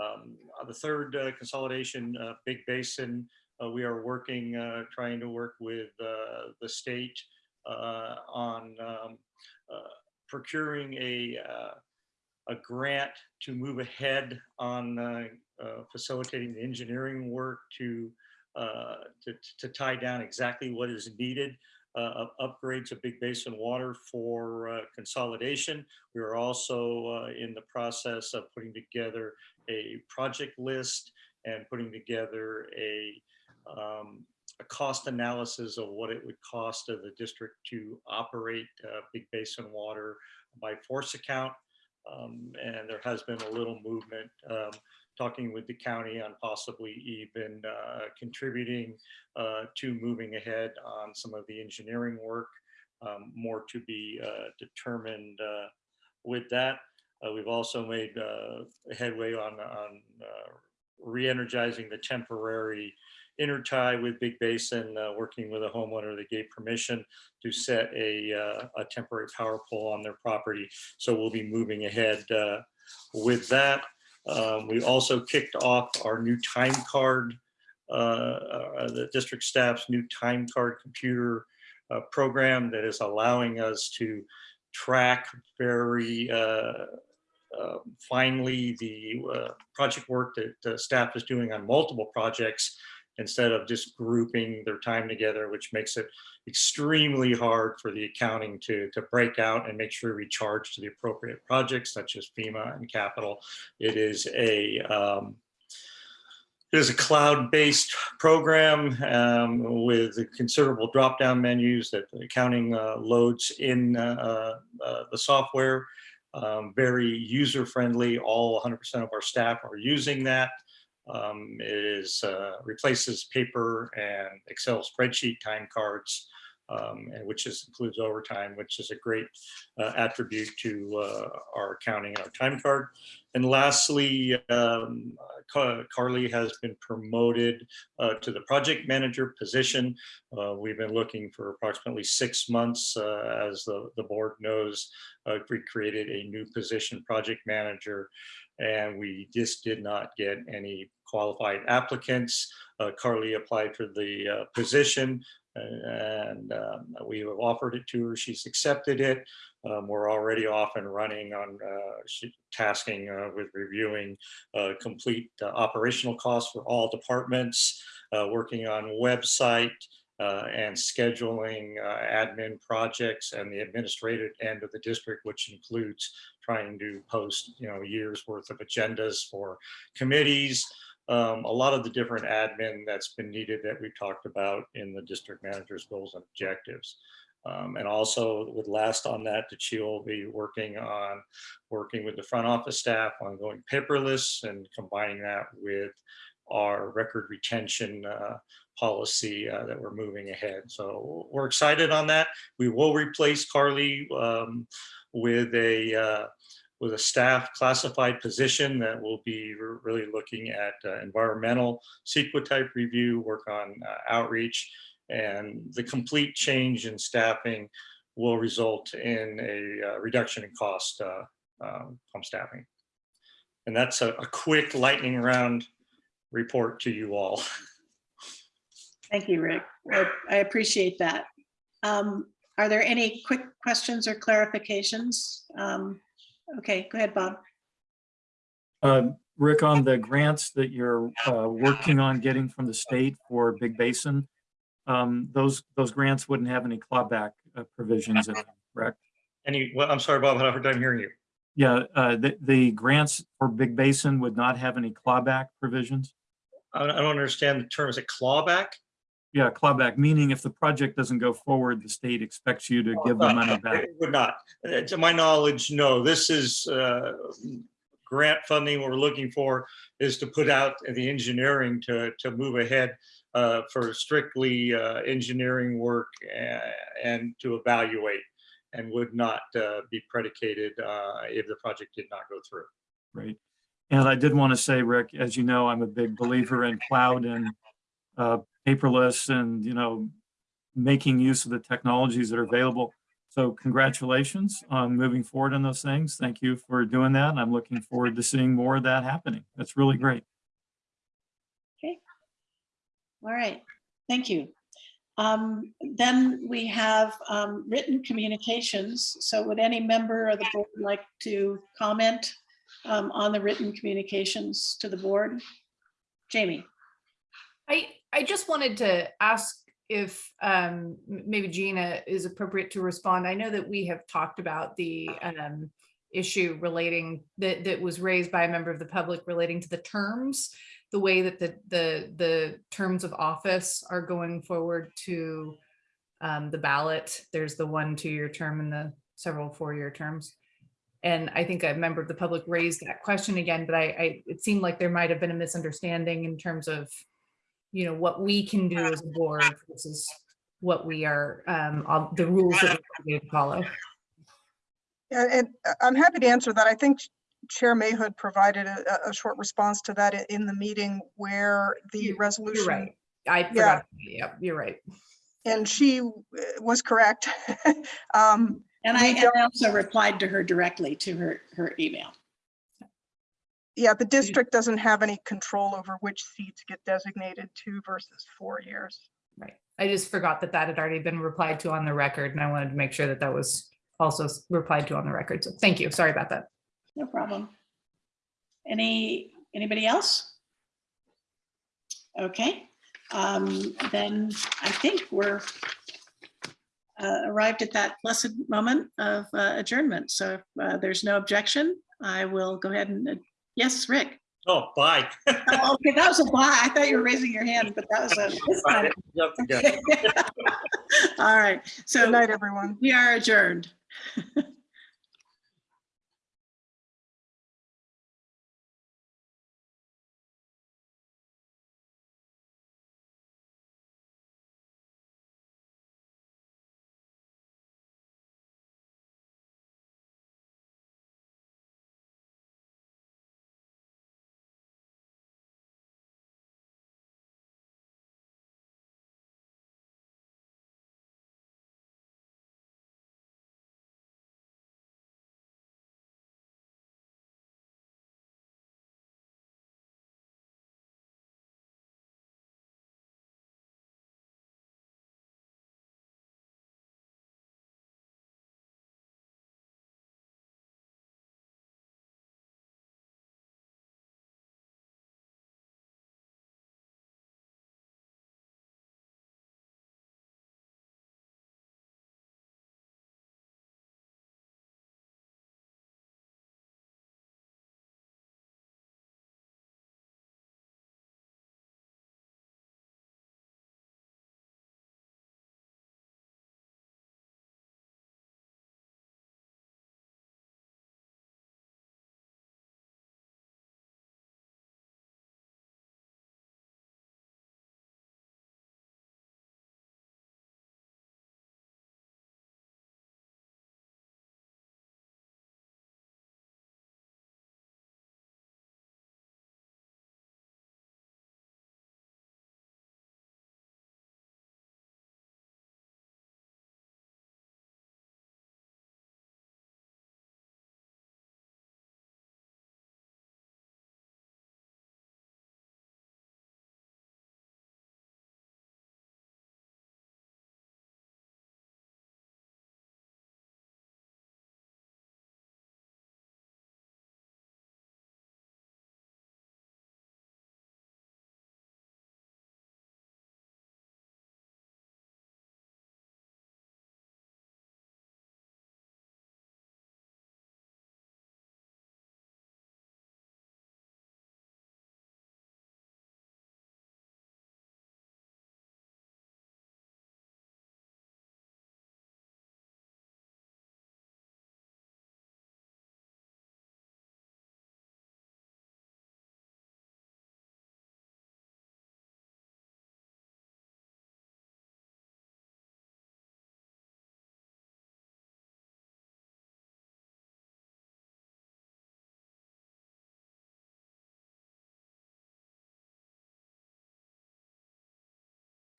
Um, uh, The third uh, consolidation, uh, Big Basin, uh, we are working, uh, trying to work with the state on um, procuring a a grant to move ahead on facilitating the engineering work to, to, to tie down exactly what is needed uh, upgrades of Big Basin Water for uh, consolidation. We are also uh, in the process of putting together a project list and putting together a, um, a cost analysis of what it would cost of the district to operate uh, Big Basin Water by force account. Um, and there has been a little movement, um, talking with the county on possibly even uh, contributing uh, to moving ahead on some of the engineering work. Um, more to be uh, determined uh, with that. Uh, we've also made headway on, on re-energizing the temporary intertie with Big Basin, uh, working with a homeowner that gave permission to set a, uh, a temporary power pole on their property. So we'll be moving ahead uh, with that. Um, We also kicked off our new time card, uh, uh, the district staff's new time card computer uh, program that is allowing us to track very uh, uh, finely the uh, project work that the staff is doing on multiple projects instead of just grouping their time together, which makes it extremely hard for the accounting to, to break out and make sure we charge to the appropriate projects such as FEMA and capital. It is a um, it is a cloud-based program um, with considerable drop-down menus that accounting uh, loads in uh, uh, the software. Um, very user-friendly. All 100% of our staff are using that. Um, it is uh, replaces paper and Excel spreadsheet time cards, um, and which is includes overtime, which is a great uh, attribute to uh, our accounting and our time card. And lastly, um, Carly has been promoted uh, to the project manager position. Uh, we've been looking for approximately six months, uh, as the, the board knows. Uh, we created a new position, project manager, and we just did not get any qualified applicants. Uh, Carly applied for the uh, position and um, we have offered it to her. She's accepted it. Um, we're already off and running on uh, tasking uh, with reviewing uh, complete uh, operational costs for all departments, working on website uh, and scheduling uh, admin projects and the administrative end of the district, which includes trying to post, you know, years worth of agendas for committees, um, a lot of the different admin that's been needed that we talked about in the district manager's goals and objectives. Um, and also with last on that, that she will be working on, working with the front office staff on going paperless and combining that with our record retention uh, policy uh, that we're moving ahead. So we're excited on that. We will replace Carly um, with a uh, with a staff classified position that will be really looking at uh, environmental CEQA type review, work on uh, outreach, and the complete change in staffing will result in a uh, reduction in cost uh, um, from staffing. And that's a, a quick lightning round report to you all. Thank you, Rick. I- I appreciate that. Um, Are there any quick questions or clarifications? Um, Okay, go ahead, Bob. Uh, Rick, on the grants that you're uh, working on getting from the state for Big Basin, um, those, those grants wouldn't have any clawback uh, provisions in them, correct? Any, well, I'm sorry, Bob, I had a hard time hearing you. Yeah, uh, the, the grants for Big Basin would not have any clawback provisions? I don't I don't understand the term. Is it clawback? Yeah, clawback, meaning if the project doesn't go forward, the state expects you to give the money back. It Would not. Uh, To my knowledge, no, this is uh, grant funding. What we're looking for is to put out the engineering to, to move ahead uh, for strictly uh, engineering work a- and to evaluate and would not uh, be predicated uh, if the project did not go through. Right. And I did want to say, Rick, as you know, I'm a big believer in cloud and uh, paperless and, you know, making use of the technologies that are available. So congratulations on moving forward on those things. Thank you for doing that. I'm looking forward to seeing more of that happening. That's really great. Okay. All right, thank you. Um, Then we have um, written communications. So would any member of the board like to comment um, on the written communications to the board? Jamie? I, I just wanted to ask if um, maybe Gina is appropriate to respond. I know that we have talked about the um, issue relating, that, that was raised by a member of the public relating to the terms, the way that the, the, the terms of office are going forward to um, the ballot. There's the one two-year term and the several four-year terms. And I think a member of the public raised that question again, but I, I, it seemed like there might have been a misunderstanding in terms of you know, what we can do as a board versus what we are, um, ob- the rules that we need to follow. Yeah, And uh, I'm happy to answer that. I think Chair Mayhood provided a, a- a short response to that in the meeting where the You're- You're resolution, right. I forgot. Yep, you're right. and she uh, was correct. Um, And I and I also replied to her directly to her, her email. Yeah, the district doesn't have any control over which seats get designated two versus four years. Right. I just forgot that that had already been replied to on the record and I wanted to make sure that that was also replied to on the record. So thank you. Sorry about that. No problem. Any, anybody else? Okay, um, then I think we're uh, arrived at that blessed moment of uh, adjournment. So if uh, there's no objection, I will go ahead and, uh, yes, Rick. Oh, bye. Oh, Okay, that was a bye. I thought you were raising your hand, but that was a. this time. Jump the. All right, Good so night, everyone. we are adjourned.